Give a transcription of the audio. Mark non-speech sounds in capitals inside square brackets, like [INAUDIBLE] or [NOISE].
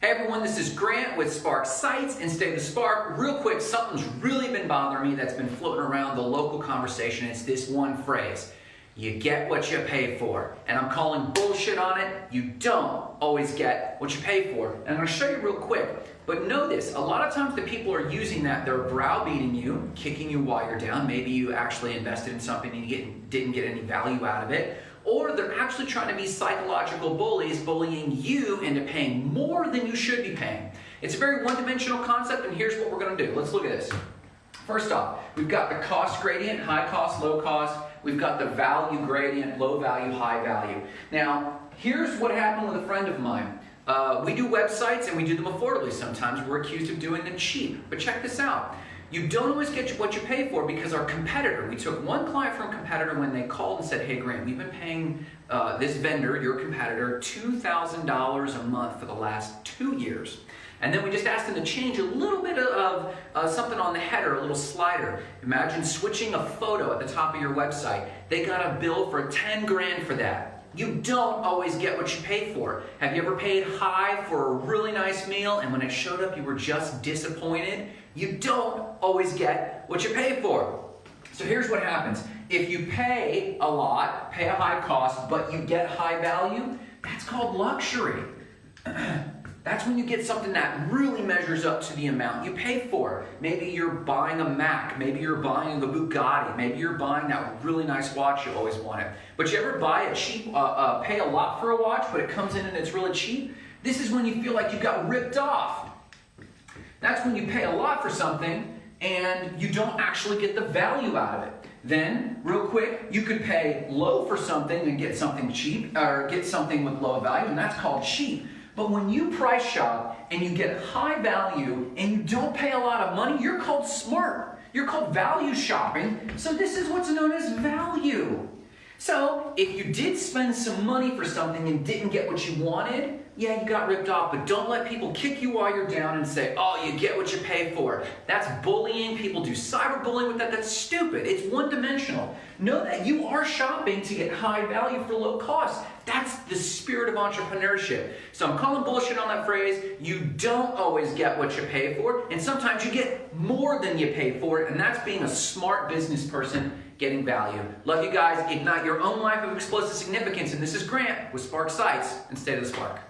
Hey everyone, this is Grant with Spark Sites and Stay the Spark. Real quick, something's really been bothering me that's been floating around the local conversation. It's this one phrase. You get what you pay for. And I'm calling bullshit on it. You don't always get what you pay for. And I'm gonna show you real quick. But know this, a lot of times the people are using that, they're browbeating you, kicking you while you're down. Maybe you actually invested in something and you didn't get any value out of it or they're actually trying to be psychological bullies, bullying you into paying more than you should be paying. It's a very one-dimensional concept, and here's what we're going to do. Let's look at this. First off, we've got the cost gradient, high cost, low cost. We've got the value gradient, low value, high value. Now, here's what happened with a friend of mine. Uh, we do websites and we do them affordably sometimes. We're accused of doing them cheap. But check this out. You don't always get what you pay for because our competitor, we took one client from a competitor when they called and said, hey Grant, we've been paying uh, this vendor, your competitor, $2,000 a month for the last two years. And then we just asked them to change a little bit of uh, something on the header, a little slider. Imagine switching a photo at the top of your website. They got a bill for 10 grand for that. You don't always get what you pay for. Have you ever paid high for a really nice meal and when it showed up you were just disappointed? You don't always get what you pay for. So here's what happens. If you pay a lot, pay a high cost, but you get high value, that's called luxury. [CLEARS THROAT] That's when you get something that really measures up to the amount you pay for. Maybe you're buying a Mac, maybe you're buying a Bugatti, maybe you're buying that really nice watch you always wanted. But you ever buy a cheap, uh, uh, pay a lot for a watch, but it comes in and it's really cheap? This is when you feel like you got ripped off. That's when you pay a lot for something and you don't actually get the value out of it. Then, real quick, you could pay low for something and get something cheap, or get something with low value, and that's called cheap. But when you price shop and you get high value and you don't pay a lot of money, you're called smart. You're called value shopping. So this is what's known as value. So if you did spend some money for something and didn't get what you wanted, yeah, you got ripped off, but don't let people kick you while you're down and say, oh, you get what you pay for. That's bullying. People do cyberbullying with that. That's stupid. It's one-dimensional. Know that you are shopping to get high value for low cost. That's the spirit of entrepreneurship. So I'm calling bullshit on that phrase. You don't always get what you pay for, and sometimes you get more than you pay for, and that's being a smart business person getting value. Love you guys. Ignite your own life of explosive significance, and this is Grant with Spark Sites and Stay to the Spark.